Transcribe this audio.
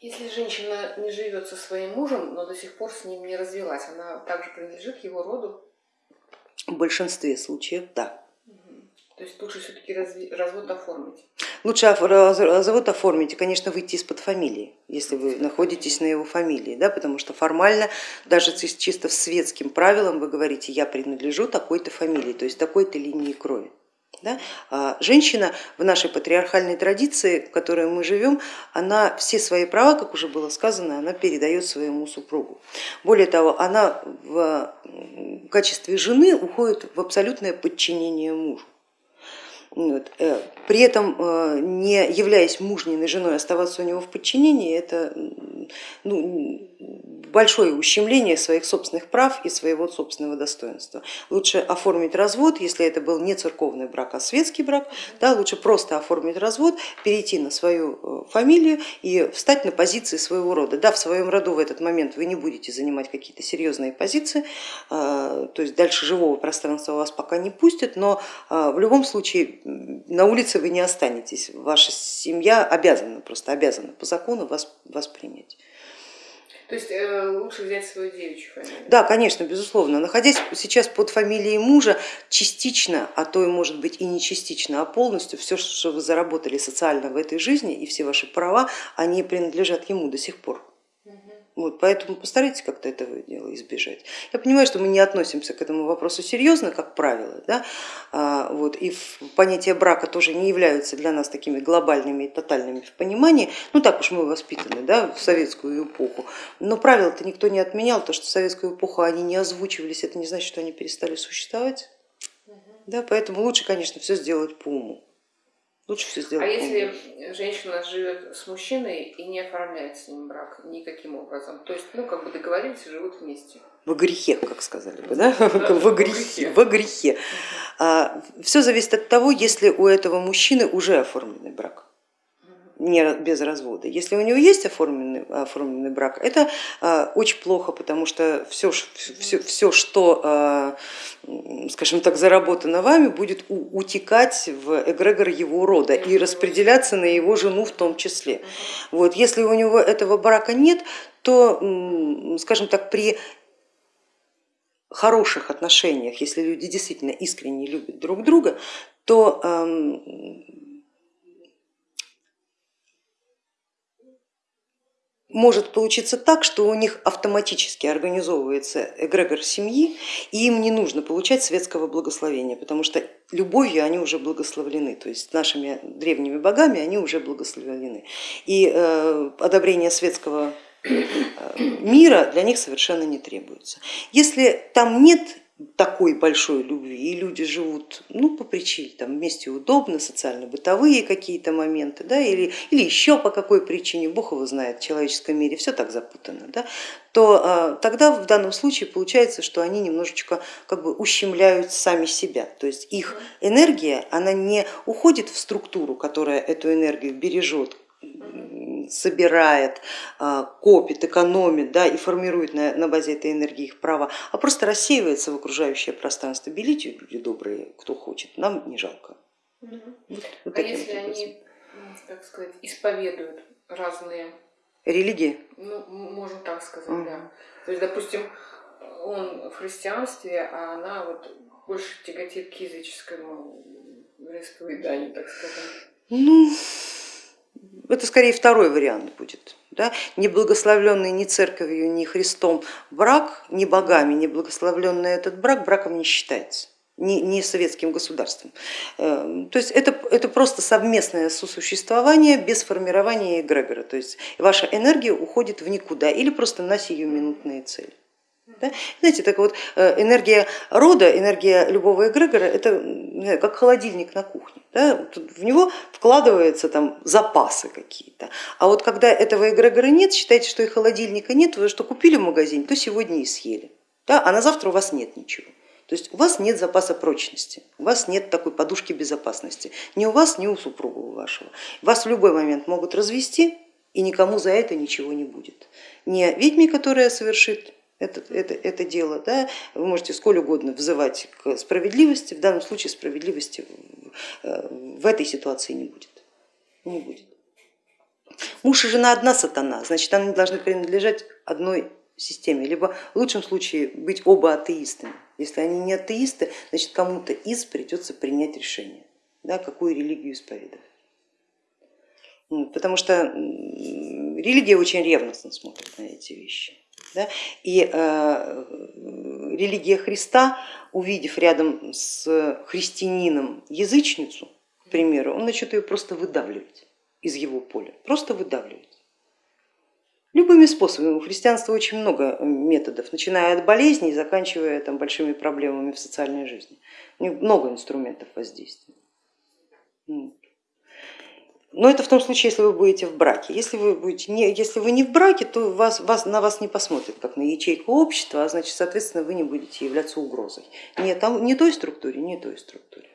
Если женщина не живет со своим мужем, но до сих пор с ним не развелась, она также принадлежит его роду? В большинстве случаев, да. То есть лучше все-таки развод оформить? Лучше развод оформить и, конечно, выйти из-под фамилии, если вы находитесь на его фамилии, да, потому что формально, даже чисто светским правилам вы говорите, я принадлежу такой-то фамилии, то есть такой-то линии крови. Да? А женщина в нашей патриархальной традиции, в которой мы живем, она все свои права, как уже было сказано, она передает своему супругу. Более того, она в качестве жены уходит в абсолютное подчинение мужу. Вот. Э, при этом, э, не являясь мужниной женой, оставаться у него в подчинении, это ну, большое ущемление своих собственных прав и своего собственного достоинства. Лучше оформить развод, если это был не церковный брак, а светский брак, да, лучше просто оформить развод, перейти на свою э, фамилию и встать на позиции своего рода. Да, в своем роду в этот момент вы не будете занимать какие-то серьезные позиции, э, то есть дальше живого пространства вас пока не пустят, но э, в любом случае на улице вы не останетесь, ваша семья обязана, просто обязана по закону вас, вас принять. То есть э, лучше взять свою девичью фамилию? Да, конечно, безусловно. Находясь сейчас под фамилией мужа, частично, а то и может быть и не частично, а полностью все, что вы заработали социально в этой жизни и все ваши права, они принадлежат ему до сих пор. Вот, поэтому постарайтесь как-то этого дела избежать. Я понимаю, что мы не относимся к этому вопросу серьезно, как правило, да? а, вот, и понятие брака тоже не являются для нас такими глобальными и тотальными в понимании, ну так уж мы воспитаны да, в советскую эпоху, но правила-то никто не отменял, то, что в советскую эпоху они не озвучивались, это не значит, что они перестали существовать, да? поэтому лучше, конечно, все сделать по уму. Лучше все сделать. А если женщина живет с мужчиной и не оформляет с ним брак никаким образом, то есть, ну, как бы договорились и живут вместе? Во грехе, как сказали бы, да? Во грехе. Во грехе. А, все зависит от того, если у этого мужчины уже оформленный брак не, без развода. Если у него есть оформленный, оформленный брак, это а, очень плохо, потому что все, все, все что, а, скажем так, заработано вами, будет у, утекать в эгрегор его рода и распределяться на его жену в том числе. Вот, если у него этого брака нет, то, скажем так, при хороших отношениях, если люди действительно искренне любят друг друга, то может получиться так, что у них автоматически организовывается эгрегор семьи, и им не нужно получать светского благословения, потому что любовью они уже благословлены, то есть нашими древними богами они уже благословлены. И э, одобрение светского э, мира для них совершенно не требуется. Если там нет такой большой любви, и люди живут ну, по причине, там вместе удобно, социально-бытовые какие-то моменты, да, или, или еще по какой причине, Бог его знает, в человеческом мире все так запутано, да, то а, тогда в данном случае получается, что они немножечко как бы ущемляют сами себя, то есть их энергия, она не уходит в структуру, которая эту энергию бережет, собирает, а, копит, экономит да, и формирует на, на базе этой энергии их права, а просто рассеивается в окружающее пространство. Белите, люди добрые, кто хочет, нам не жалко. Угу. Вот, вот а если они, так сказать, исповедуют разные религии? Ну, можно так сказать, угу. да. То есть, допустим, он в христианстве, а она вот больше тяготит к языческому вероисповеданию, так сказать. Ну, это скорее второй вариант будет. Да? Не благословленный ни церковью, ни Христом брак, ни богами, не благословленный этот брак браком не считается не, не советским государством. Эм, то есть это, это просто совместное сосуществование без формирования эгрегора, то есть ваша энергия уходит в никуда или просто на сиюминутные цели. Да? Знаете, так вот э, энергия рода, энергия любого эгрегора, это как холодильник на кухне. Да? В него вкладываются там запасы какие-то. А вот когда этого эгрегора нет, считайте, что и холодильника нет, вы что купили в магазине, то сегодня и съели. Да? А на завтра у вас нет ничего. То есть у вас нет запаса прочности, у вас нет такой подушки безопасности, ни у вас, ни у супруга вашего. Вас в любой момент могут развести, и никому за это ничего не будет. Не ведьме, которая совершит это, это, это дело. Да? Вы можете сколь угодно взывать к справедливости, в данном случае справедливости э, в этой ситуации не будет. Не будет. Муж и жена одна сатана, значит они должны принадлежать одной системе, либо в лучшем случае быть оба атеистами. Если они не атеисты, значит кому-то из придется принять решение, да, какую религию исповедовать. Потому что религия очень ревностно смотрит на эти вещи. Да? И э, религия Христа, увидев рядом с христианином язычницу, к примеру, он начнет ее просто выдавливать из его поля, просто выдавливать. Любыми способами. У христианства очень много методов, начиная от болезней, заканчивая там, большими проблемами в социальной жизни. У них много инструментов воздействия. Но это в том случае, если вы будете в браке. Если вы, будете не, если вы не в браке, то вас, вас, на вас не посмотрят как на ячейку общества, а значит, соответственно, вы не будете являться угрозой ни, там, ни той структуре, ни той структуре.